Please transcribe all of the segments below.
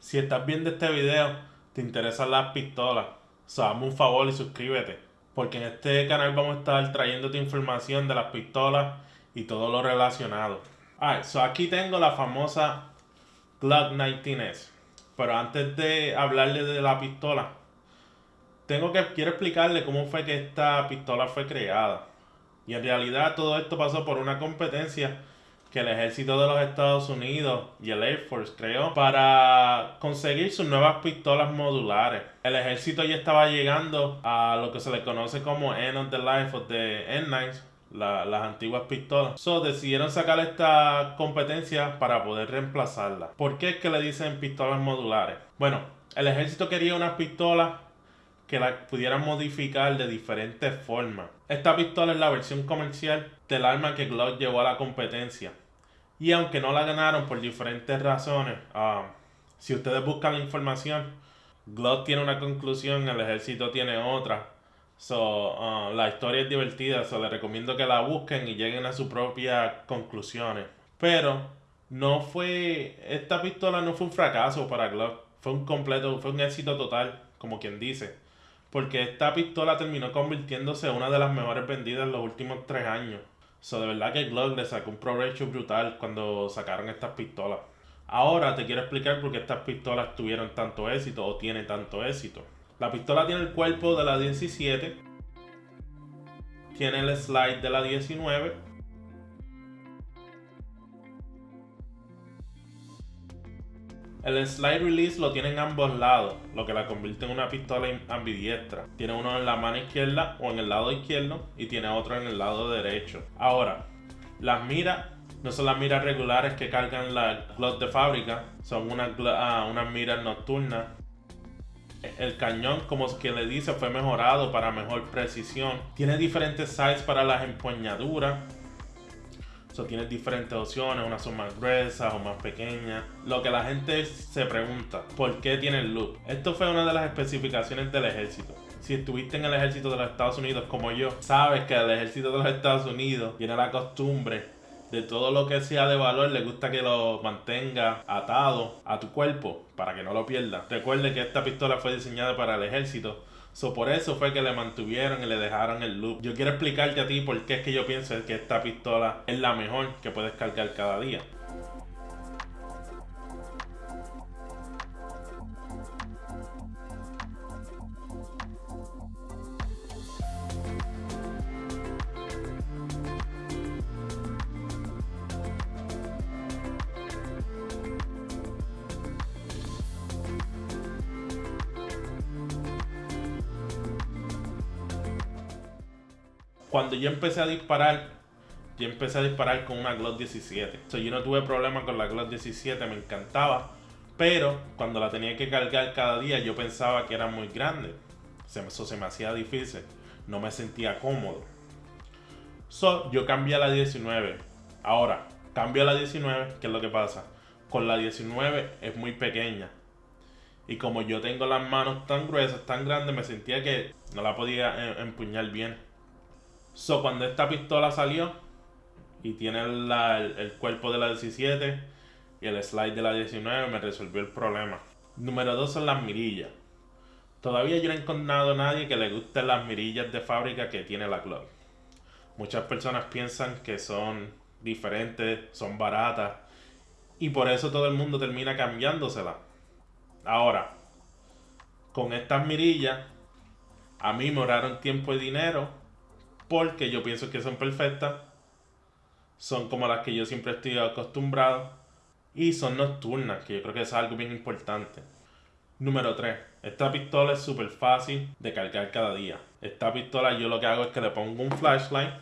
Si estás viendo este video, te interesan las pistolas, hazme un favor y suscríbete, porque en este canal vamos a estar trayéndote información de las pistolas y todo lo relacionado. Alright, so aquí tengo la famosa Glock 19S, pero antes de hablarle de la pistola, tengo que quiero explicarle cómo fue que esta pistola fue creada. Y en realidad todo esto pasó por una competencia que el ejército de los Estados Unidos y el Air Force creó para conseguir sus nuevas pistolas modulares. El ejército ya estaba llegando a lo que se le conoce como End of the Life of the N9, las antiguas pistolas. So decidieron sacar esta competencia para poder reemplazarla. ¿Por qué es que le dicen pistolas modulares? Bueno, el ejército quería unas pistolas que la pudieran modificar de diferentes formas. Esta pistola es la versión comercial del arma que Glock llevó a la competencia. Y aunque no la ganaron por diferentes razones, ah, si ustedes buscan la información, Glock tiene una conclusión, el ejército tiene otra. So, ah, la historia es divertida, so les recomiendo que la busquen y lleguen a sus propias conclusiones. Pero no fue, esta pistola no fue un fracaso para Glock, fue un completo, fue un éxito total, como quien dice porque esta pistola terminó convirtiéndose en una de las mejores vendidas en los últimos tres años. So, de verdad que Glock le sacó un provecho brutal cuando sacaron estas pistolas. Ahora te quiero explicar por qué estas pistolas tuvieron tanto éxito o tienen tanto éxito. La pistola tiene el cuerpo de la 17, tiene el slide de la 19 El slide release lo tiene en ambos lados, lo que la convierte en una pistola ambidiestra. Tiene uno en la mano izquierda o en el lado izquierdo y tiene otro en el lado derecho. Ahora, las miras no son las miras regulares que cargan la Glock de fábrica, son unas, ah, unas miras nocturnas. El cañón, como que le dice, fue mejorado para mejor precisión. Tiene diferentes sizes para las empuñaduras So, tienes diferentes opciones, unas son más gruesas o más pequeñas. Lo que la gente se pregunta, ¿por qué tiene el loop? Esto fue una de las especificaciones del ejército. Si estuviste en el ejército de los Estados Unidos como yo, sabes que al ejército de los Estados Unidos tiene la costumbre de todo lo que sea de valor, le gusta que lo mantenga atado a tu cuerpo para que no lo pierdas. Recuerde que esta pistola fue diseñada para el ejército So, por eso fue que le mantuvieron y le dejaron el loop. Yo quiero explicarte a ti por qué es que yo pienso que esta pistola es la mejor que puedes cargar cada día. Cuando yo empecé a disparar, yo empecé a disparar con una Glock 17. O yo no tuve problema con la Glock 17, me encantaba. Pero cuando la tenía que cargar cada día, yo pensaba que era muy grande. Eso se me hacía difícil. No me sentía cómodo. So, yo cambié a la 19. Ahora, cambio a la 19, ¿qué es lo que pasa? Con la 19 es muy pequeña. Y como yo tengo las manos tan gruesas, tan grandes, me sentía que no la podía eh, empuñar bien. So, cuando esta pistola salió y tiene el, cuerpo de la 17 y el slide de la 19, me resolvió el problema. Número 2 son las mirillas. Todavía yo no he encontrado a nadie que le guste las mirillas de fábrica que tiene la Glock. Muchas personas piensan que son diferentes, son baratas y por eso todo el mundo termina cambiándosela. Ahora, con estas mirillas, a mí me ahorraron tiempo y dinero porque yo pienso que son perfectas, son como las que yo siempre estoy acostumbrado y son nocturnas, que yo creo que es algo bien importante. Número 3. Esta pistola es súper fácil de cargar cada día. Esta pistola yo lo que hago es que le pongo un flashlight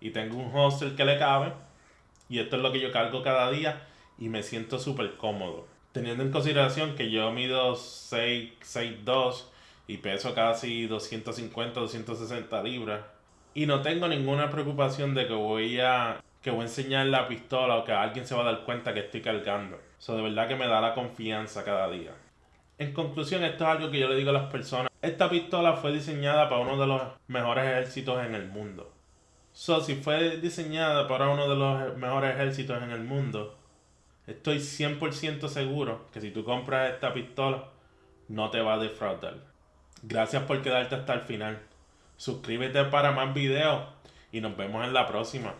y tengo un holster que le cabe y esto es lo que yo cargo cada día y me siento súper cómodo teniendo en consideración que yo mido 6'2 y peso casi 250, 260 libras y no tengo ninguna preocupación de que voy a que voy a enseñar la pistola o que alguien se va a dar cuenta que estoy cargando. Eso de verdad que me da la confianza cada día. En conclusión, esto es algo que yo le digo a las personas. Esta pistola fue diseñada para uno de los mejores ejércitos en el mundo. So, si fue diseñada para uno de los mejores ejércitos en el mundo, estoy 100% seguro que si tú compras esta pistola, no te va a defraudar. Gracias por quedarte hasta el final. Suscríbete para más videos y nos vemos en la próxima.